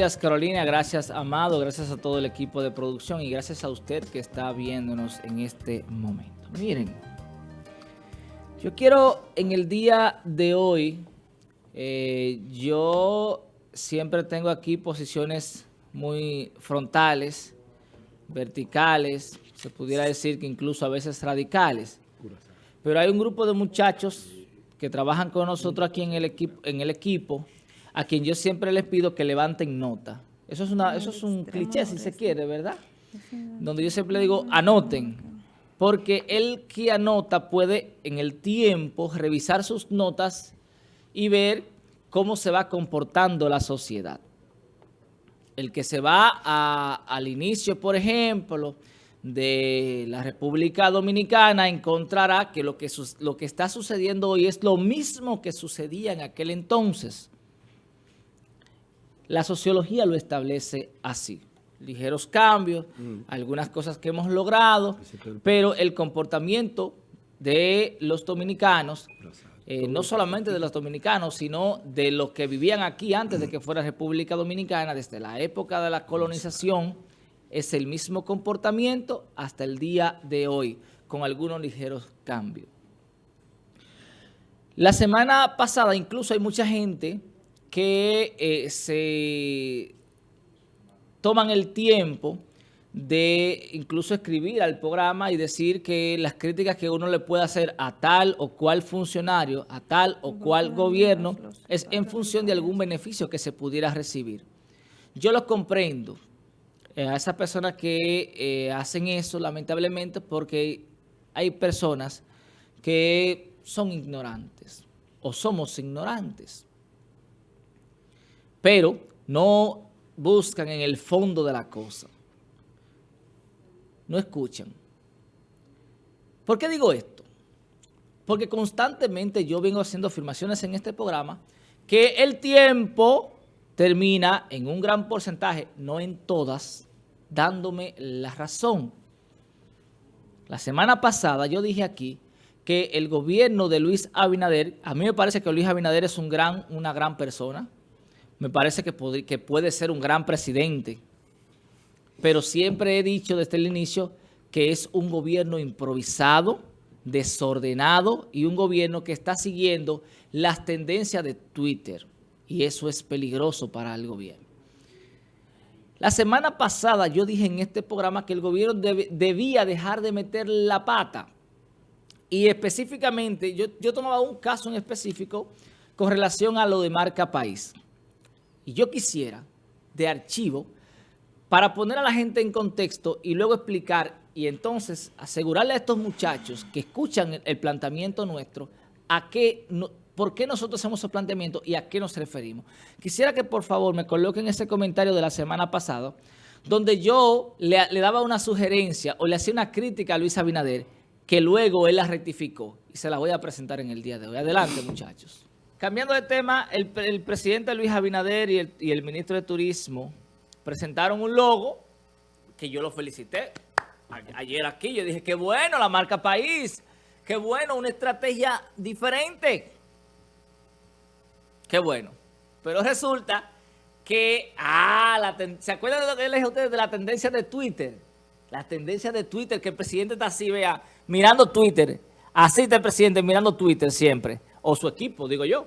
Gracias Carolina, gracias Amado, gracias a todo el equipo de producción y gracias a usted que está viéndonos en este momento. Miren, yo quiero en el día de hoy, eh, yo siempre tengo aquí posiciones muy frontales, verticales, se pudiera decir que incluso a veces radicales. Pero hay un grupo de muchachos que trabajan con nosotros aquí en el equipo, en el equipo a quien yo siempre les pido que levanten nota. Eso es, una, eso es un cliché, si se quiere, ¿verdad? Donde yo siempre digo, anoten. Porque el que anota puede en el tiempo revisar sus notas y ver cómo se va comportando la sociedad. El que se va al inicio, por ejemplo, de la República Dominicana encontrará que lo que, lo que está sucediendo hoy es lo mismo que sucedía en aquel entonces. La sociología lo establece así. Ligeros cambios, mm. algunas cosas que hemos logrado, pero el comportamiento de los dominicanos, eh, no solamente de los dominicanos, sino de los que vivían aquí antes de que fuera República Dominicana, desde la época de la colonización, es el mismo comportamiento hasta el día de hoy, con algunos ligeros cambios. La semana pasada incluso hay mucha gente que eh, se toman el tiempo de incluso escribir al programa y decir que las críticas que uno le puede hacer a tal o cual funcionario, a tal o cual gobierno, es en función de algún beneficio que se pudiera recibir. Yo lo comprendo eh, a esas personas que eh, hacen eso, lamentablemente, porque hay personas que son ignorantes o somos ignorantes pero no buscan en el fondo de la cosa. No escuchan. ¿Por qué digo esto? Porque constantemente yo vengo haciendo afirmaciones en este programa que el tiempo termina en un gran porcentaje, no en todas, dándome la razón. La semana pasada yo dije aquí que el gobierno de Luis Abinader, a mí me parece que Luis Abinader es un gran, una gran persona, me parece que, puede ser un gran presidente, pero siempre he dicho desde el inicio que es un gobierno improvisado, desordenado y un gobierno que está siguiendo las tendencias de Twitter y eso es peligroso para el gobierno. La semana pasada yo dije en este programa que el gobierno debía dejar de meter la pata y específicamente yo, yo tomaba un caso en específico con relación a lo de marca país. Y yo quisiera, de archivo, para poner a la gente en contexto y luego explicar y entonces asegurarle a estos muchachos que escuchan el, planteamiento nuestro, a qué, por qué nosotros hacemos el planteamiento y a qué nos referimos. Quisiera que por favor me coloquen ese comentario de la semana pasada, donde yo le, le daba una sugerencia o le hacía una crítica a Luis Abinader, que luego él la rectificó y se la voy a presentar en el día de hoy. Adelante muchachos. Cambiando de tema, el, presidente Luis Abinader y el, ministro de Turismo presentaron un logo que yo lo felicité. Ayer aquí yo dije, qué bueno la marca País, qué bueno, una estrategia diferente. Qué bueno. Pero resulta que, ah, ¿se acuerdan de lo que les dije a ustedes de la tendencia de Twitter? La tendencia de Twitter, que el presidente está así, vea, mirando Twitter. Así está el presidente mirando Twitter siempre o su equipo, digo yo.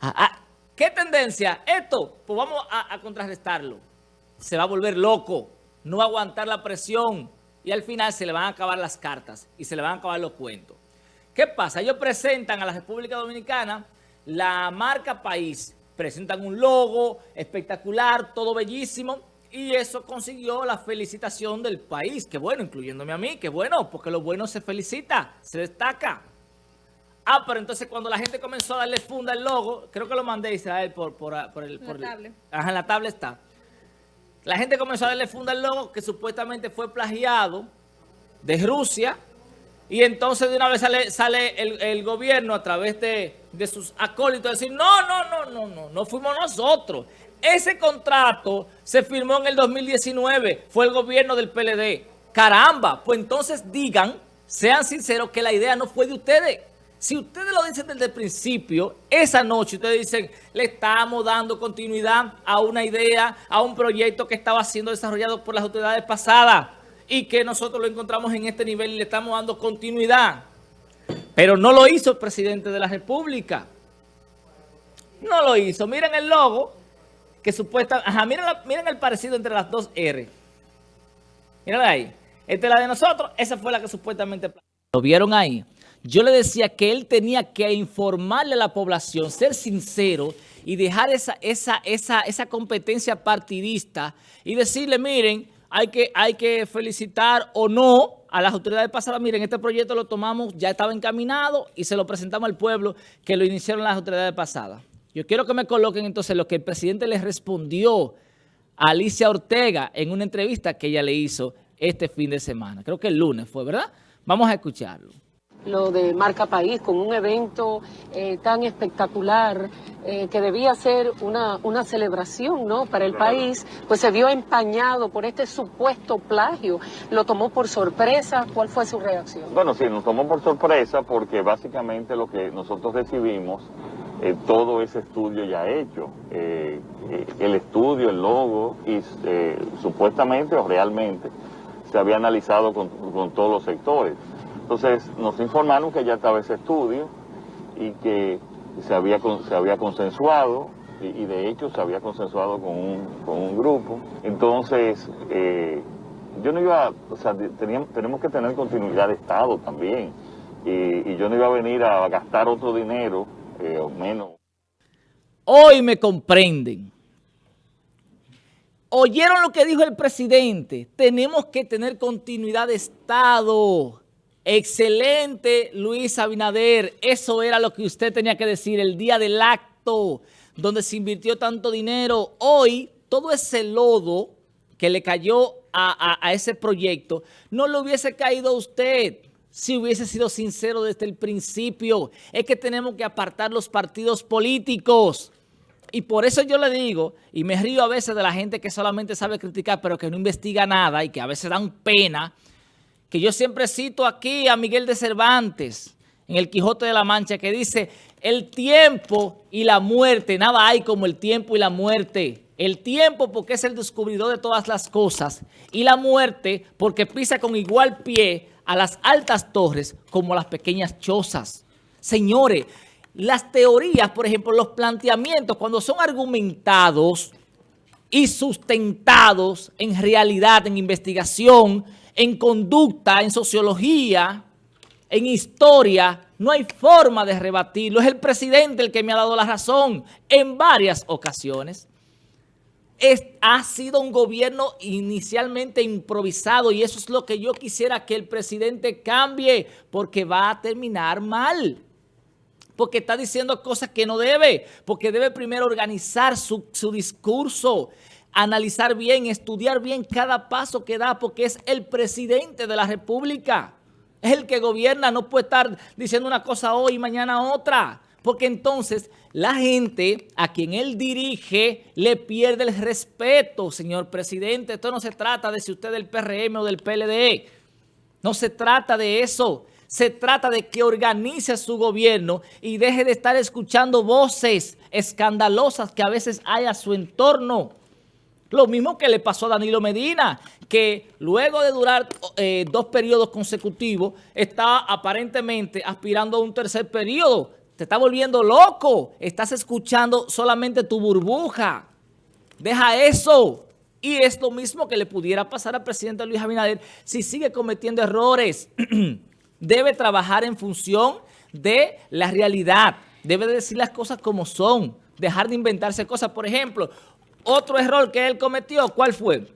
Ah, ah, ¿Qué tendencia? Esto, pues vamos a, contrarrestarlo. Se va a volver loco, no va a aguantar la presión y al final se le van a acabar las cartas y se le van a acabar los cuentos. ¿Qué pasa? Ellos presentan a la República Dominicana la marca país, presentan un logo espectacular, todo bellísimo, y eso consiguió la felicitación del país. Qué bueno, incluyéndome a mí, qué bueno, porque lo bueno se felicita, se destaca. Ah, pero entonces cuando la gente comenzó a darle funda al logo, creo que lo mandé Israel por, por, por el... Por la tablet. Ajá, en la tablet está. La gente comenzó a darle funda al logo que supuestamente fue plagiado de Rusia y entonces de una vez sale, sale el, gobierno a través de, de sus acólitos a decir, no, no, no, no, no, no fuimos nosotros. Ese contrato se firmó en el 2019, fue el gobierno del PLD. Caramba, pues entonces digan, sean sinceros que la idea no fue de ustedes Si ustedes lo dicen desde el principio, esa noche ustedes dicen, le estamos dando continuidad a una idea, a un proyecto que estaba siendo desarrollado por las autoridades pasadas y que nosotros lo encontramos en este nivel y le estamos dando continuidad. Pero no lo hizo el presidente de la República. No lo hizo. Miren el logo que supuesta... Ajá, miren, miren el parecido entre las dos R. Miren ahí. Esta es la de nosotros. Esa fue la que supuestamente... ¿Lo vieron ahí? Yo le decía que él tenía que informarle a la población, ser sincero y dejar esa, esa, esa, esa competencia partidista y decirle, miren, hay que, hay que felicitar o no a las autoridades pasadas. Miren, este proyecto lo tomamos, ya estaba encaminado y se lo presentamos al pueblo que lo iniciaron las autoridades pasadas. Yo quiero que me coloquen entonces lo que el presidente le respondió a Alicia Ortega en una entrevista que ella le hizo este fin de semana. Creo que el lunes fue, ¿verdad? Vamos a escucharlo lo de Marca País, con un evento eh, tan espectacular eh, que debía ser una, una celebración ¿no? para el país, pues se vio empañado por este supuesto plagio. ¿Lo tomó por sorpresa? ¿Cuál fue su reacción? Bueno, sí, nos tomó por sorpresa porque básicamente lo que nosotros recibimos, eh, todo ese estudio ya hecho, el estudio, el logo, y supuestamente o realmente se había analizado con, con todos los sectores. Entonces nos informaron que ya estaba ese estudio y que se había, se había consensuado y, de hecho se había consensuado con un, con un grupo. Entonces eh, yo no iba, o sea, teníamos, tenemos que tener continuidad de Estado también y, yo no iba a venir a gastar otro dinero eh, o menos. Hoy me comprenden. ¿Oyeron lo que dijo el presidente? Tenemos que tener continuidad de Estado. Excelente, Luis Abinader. Eso era lo que usted tenía que decir el día del acto donde se invirtió tanto dinero. Hoy, todo ese lodo que le cayó a, ese proyecto, no le hubiese caído a usted si hubiese sido sincero desde el principio. Es que tenemos que apartar los partidos políticos. Y por eso yo le digo, y me río a veces de la gente que solamente sabe criticar, pero que no investiga nada y que a veces dan pena, que yo siempre cito aquí a Miguel de Cervantes, en el Quijote de la Mancha, que dice, el tiempo y la muerte, nada hay como el tiempo y la muerte. El tiempo porque es el descubridor de todas las cosas y la muerte porque pisa con igual pie a las altas torres como a las pequeñas chozas. Señores, las teorías, por ejemplo, los planteamientos, cuando son argumentados y sustentados en realidad, en investigación, en conducta, en sociología, en historia, no hay forma de rebatirlo. Es el presidente el que me ha dado la razón en varias ocasiones. ha sido un gobierno inicialmente improvisado y eso es lo que yo quisiera que el presidente cambie porque va a terminar mal. Porque está diciendo cosas que no debe, porque debe primero organizar su, su discurso analizar bien, estudiar bien cada paso que da, porque es el presidente de la República. Es el que gobierna, no puede estar diciendo una cosa hoy y mañana otra. Porque entonces la gente a quien él dirige le pierde el respeto, señor presidente. Esto no se trata de si usted es del PRM o del PLD. No se trata de eso. Se trata de que organice su gobierno y deje de estar escuchando voces escandalosas que a veces hay a su entorno. Lo mismo que le pasó a Danilo Medina, que luego de durar eh, dos periodos consecutivos, está aparentemente aspirando a un tercer periodo. Te está volviendo loco. Estás escuchando solamente tu burbuja. Deja eso. Y es lo mismo que le pudiera pasar al presidente Luis Abinader si sigue cometiendo errores. Debe trabajar en función de la realidad. Debe decir las cosas como son. Dejar de inventarse cosas. Por ejemplo, otro error que él cometió, ¿cuál fue?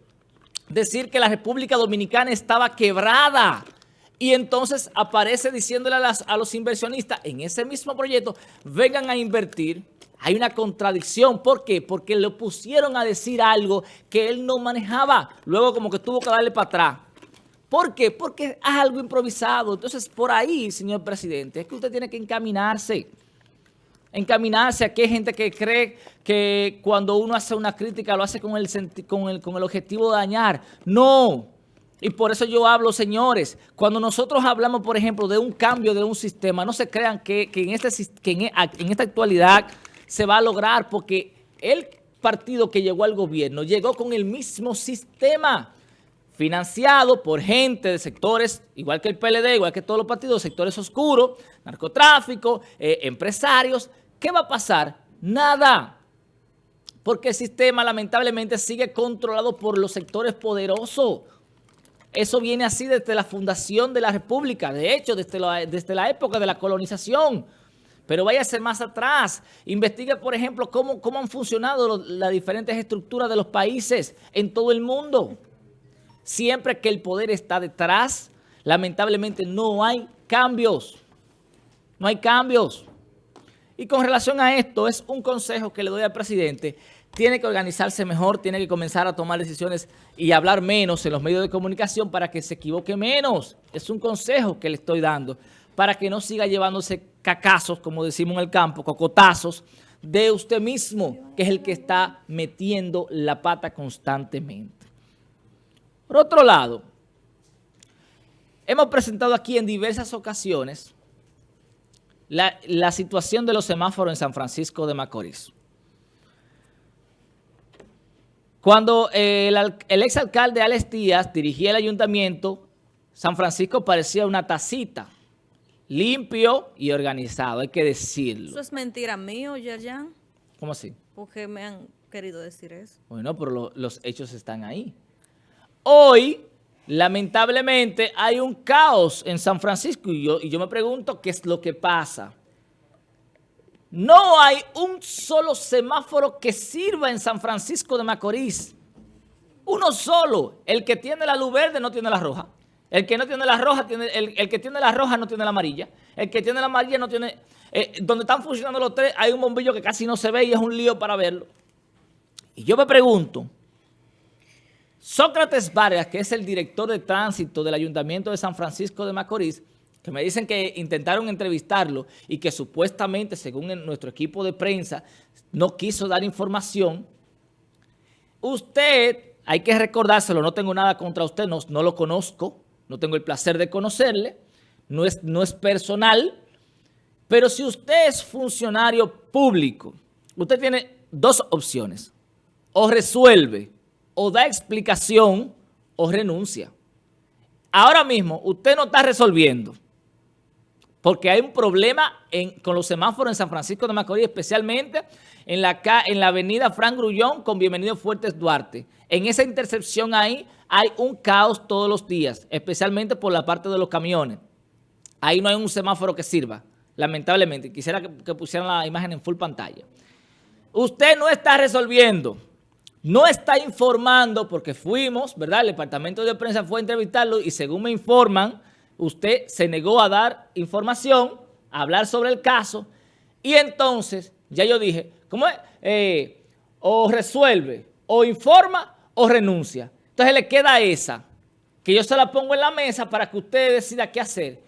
Decir que la República Dominicana estaba quebrada. Y entonces aparece diciéndole a, los inversionistas en ese mismo proyecto, vengan a invertir. Hay una contradicción. ¿Por qué? Porque le pusieron a decir algo que él no manejaba. Luego como que tuvo que darle para atrás. ¿Por qué? Porque es algo improvisado. Entonces, por ahí, señor presidente, es que usted tiene que encaminarse encaminarse. Aquí hay gente que cree que cuando uno hace una crítica lo hace con el, con el, con el objetivo de dañar. No, Y por eso yo hablo, señores, cuando nosotros hablamos, por ejemplo, de un cambio de un sistema, no se crean que, en, este, que en, en esta actualidad se va a lograr, porque el partido que llegó al gobierno llegó con el mismo sistema financiado por gente de sectores, igual que el PLD, igual que todos los partidos, sectores oscuros, narcotráfico, eh, empresarios. ¿Qué va a pasar? Nada. Porque el sistema lamentablemente sigue controlado por los sectores poderosos. Eso viene así desde la fundación de la República, de hecho, desde la, desde la época de la colonización. Pero vaya a ser más atrás. Investigue, por ejemplo, cómo, cómo han funcionado las diferentes estructuras de los países en todo el mundo. Siempre que el poder está detrás, lamentablemente no hay cambios. No hay cambios. Y con relación a esto, es un consejo que le doy al presidente. Tiene que organizarse mejor, tiene que comenzar a tomar decisiones y hablar menos en los medios de comunicación para que se equivoque menos. Es un consejo que le estoy dando para que no siga llevándose cacazos, como decimos en el campo, cocotazos, de usted mismo, que es el que está metiendo la pata constantemente. Por otro lado, hemos presentado aquí en diversas ocasiones la, situación de los semáforos en San Francisco de Macorís. Cuando el, el exalcalde Alex Díaz dirigía el ayuntamiento, San Francisco parecía una tacita, limpio y organizado, hay que decirlo. ¿Eso es mentira mío, Yerjan? ¿Cómo así? Porque me han querido decir eso. Bueno, pero los hechos están ahí. Hoy, lamentablemente, hay un caos en San Francisco y yo, y yo me pregunto qué es lo que pasa. No hay un solo semáforo que sirva en San Francisco de Macorís. Uno solo. El que tiene la luz verde no tiene la roja. El que no tiene la roja, tiene, el, que tiene la roja no tiene la amarilla. El que tiene la amarilla no tiene... Eh, donde están funcionando los tres hay un bombillo que casi no se ve y es un lío para verlo. Y yo me pregunto... Sócrates Vargas, que es el director de tránsito del Ayuntamiento de San Francisco de Macorís, que me dicen que intentaron entrevistarlo y que supuestamente, según nuestro equipo de prensa, no quiso dar información. Usted, hay que recordárselo, no tengo nada contra usted, no, lo conozco, no tengo el placer de conocerle, no es, no es personal, pero si usted es funcionario público, usted tiene dos opciones. O resuelve o da explicación o renuncia. Ahora mismo usted no está resolviendo porque hay un problema con los semáforos en San Francisco de Macorís, especialmente en la, en la avenida Frank Grullón con Bienvenido Fuertes Duarte. En esa intercepción ahí hay un caos todos los días, especialmente por la parte de los camiones. Ahí no hay un semáforo que sirva, lamentablemente. Quisiera que, que pusieran la imagen en full pantalla. Usted no está resolviendo no está informando porque fuimos, ¿verdad? El departamento de prensa fue a entrevistarlo y según me informan, usted se negó a dar información, a hablar sobre el caso y entonces, ya yo dije, ¿cómo es? Eh, o resuelve, o informa, o renuncia. Entonces le queda esa, que yo se la pongo en la mesa para que usted decida qué hacer.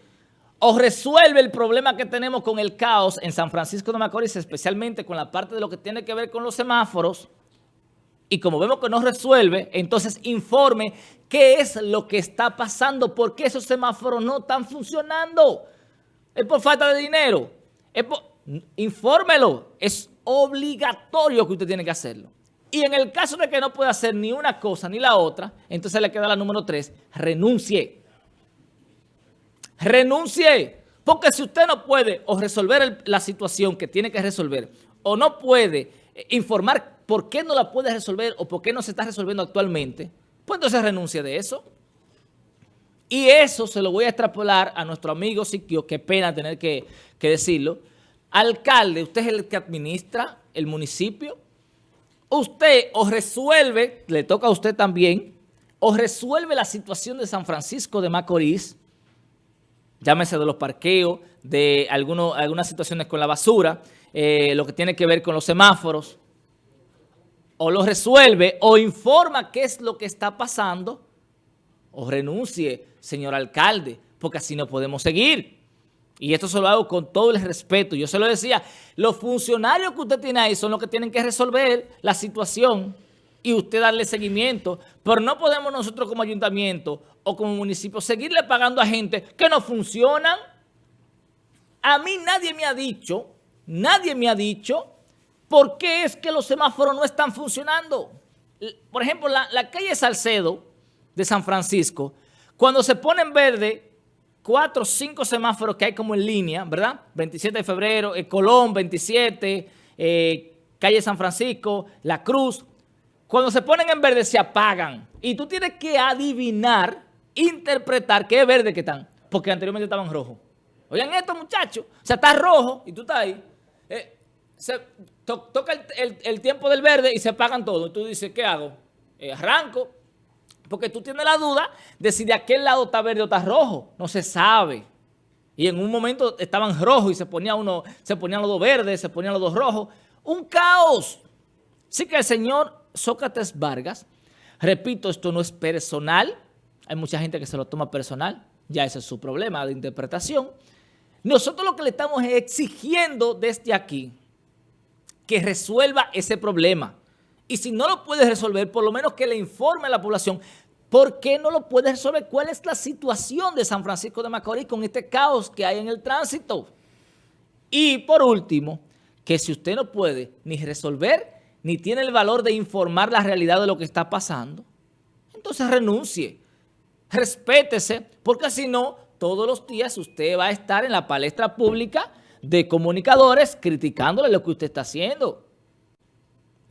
O resuelve el problema que tenemos con el caos en San Francisco de Macorís, especialmente con la parte de lo que tiene que ver con los semáforos, y como vemos que no resuelve, entonces informe qué es lo que está pasando, por qué esos semáforos no están funcionando. ¿Es por falta de dinero? ¿Es Infórmelo. Es obligatorio que usted tiene que hacerlo. Y en el caso de que no pueda hacer ni una cosa ni la otra, entonces le queda la número tres, renuncie. Renuncie. Porque si usted no puede o resolver la situación que tiene que resolver, o no puede informar ¿por qué no la puede resolver o por qué no se está resolviendo actualmente? Pues entonces renuncia de eso. Y eso se lo voy a extrapolar a nuestro amigo Siquio, qué pena tener que, decirlo. Alcalde, usted es el que administra el municipio. Usted o resuelve, le toca a usted también, o resuelve la situación de San Francisco de Macorís, llámese de los parqueos, de algunas situaciones con la basura, eh, lo que tiene que ver con los semáforos, o lo resuelve o informa qué es lo que está pasando o renuncie, señor alcalde, porque así no podemos seguir. Y esto se lo hago con todo el respeto. Yo se lo decía, los funcionarios que usted tiene ahí son los que tienen que resolver la situación y usted darle seguimiento, pero no podemos nosotros como ayuntamiento o como municipio seguirle pagando a gente que no funcionan. A mí nadie me ha dicho, nadie me ha dicho por qué es que los semáforos no están funcionando. Por ejemplo, la, calle Salcedo de San Francisco, cuando se pone en verde, cuatro o cinco semáforos que hay como en línea, ¿verdad? 27 de febrero, eh, Colón, 27, eh, calle San Francisco, La Cruz. Cuando se ponen en verde se apagan. Y tú tienes que adivinar, interpretar qué es verde que están. Porque anteriormente estaban rojos. Oigan esto, muchachos. O sea, está rojo y tú estás ahí. Eh, se toca el, tiempo del verde y se apagan todos. Tú dices, ¿qué hago? arranco, porque tú tienes la duda de si de aquel lado está verde o está rojo. No se sabe. Y en un momento estaban rojos y se, ponía uno, se ponían los dos verdes, se ponían los dos rojos. Un caos. Así que el señor Sócrates Vargas, repito, esto no es personal. Hay mucha gente que se lo toma personal. Ya ese es su problema de interpretación. Nosotros lo que le estamos exigiendo desde aquí, que resuelva ese problema. Y si no lo puede resolver, por lo menos que le informe a la población por qué no lo puede resolver, cuál es la situación de San Francisco de Macorís con este caos que hay en el tránsito. Y por último, que si usted no puede ni resolver, ni tiene el valor de informar la realidad de lo que está pasando, entonces renuncie, respétese, porque si no, todos los días usted va a estar en la palestra pública de comunicadores criticándole lo que usted está haciendo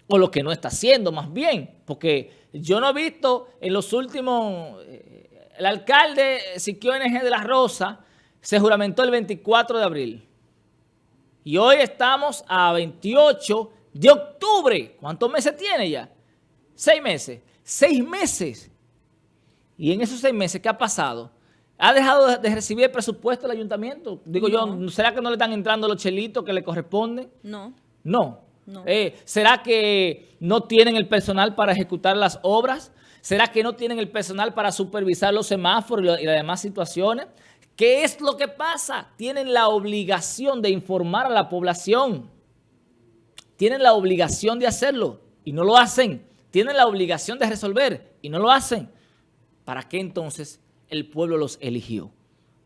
o lo que no está haciendo más bien, porque yo no he visto en los últimos, eh, el alcalde Siquio NG de la Rosa se juramentó el 24 de abril y hoy estamos a 28 de octubre, ¿cuántos meses tiene ya? Seis meses, seis meses. Y en esos seis meses, ¿qué ha pasado? ¿Ha dejado de recibir el presupuesto del ayuntamiento? Digo yo, ¿será que no le están entrando los chelitos que le corresponden? No. No. Eh, ¿Será que no tienen el personal para ejecutar las obras? ¿Será que no tienen el personal para supervisar los semáforos y, las demás situaciones? ¿Qué es lo que pasa? Tienen la obligación de informar a la población. Tienen la obligación de hacerlo y no lo hacen. Tienen la obligación de resolver y no lo hacen. ¿Para qué entonces el pueblo los eligió?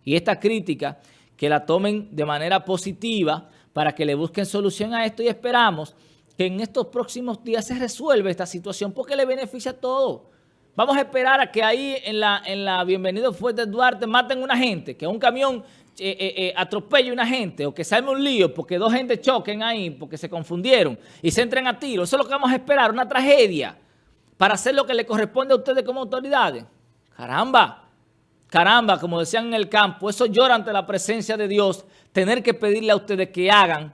Y esta crítica, que la tomen de manera positiva, para que le busquen solución a esto y esperamos que en estos próximos días se resuelva esta situación porque le beneficia a todos. Vamos a esperar a que ahí en la, en la Bienvenido Fuerte Duarte maten a una gente, que un camión eh, eh, eh, atropelle a una gente o que salga un lío porque dos gente choquen ahí porque se confundieron y se entren a tiro. Eso es lo que vamos a esperar, una tragedia para hacer lo que le corresponde a ustedes como autoridades. Caramba, caramba, como decían en el campo, eso llora ante la presencia de Dios tener que pedirle a ustedes que hagan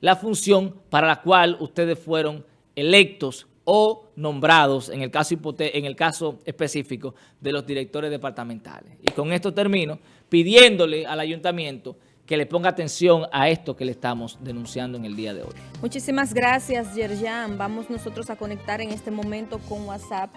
la función para la cual ustedes fueron electos o nombrados en el caso, en el caso específico de los directores departamentales. Y con esto termino pidiéndole al ayuntamiento que le ponga atención a esto que le estamos denunciando en el día de hoy. Muchísimas gracias, Yerjan. Vamos nosotros a conectar en este momento con WhatsApp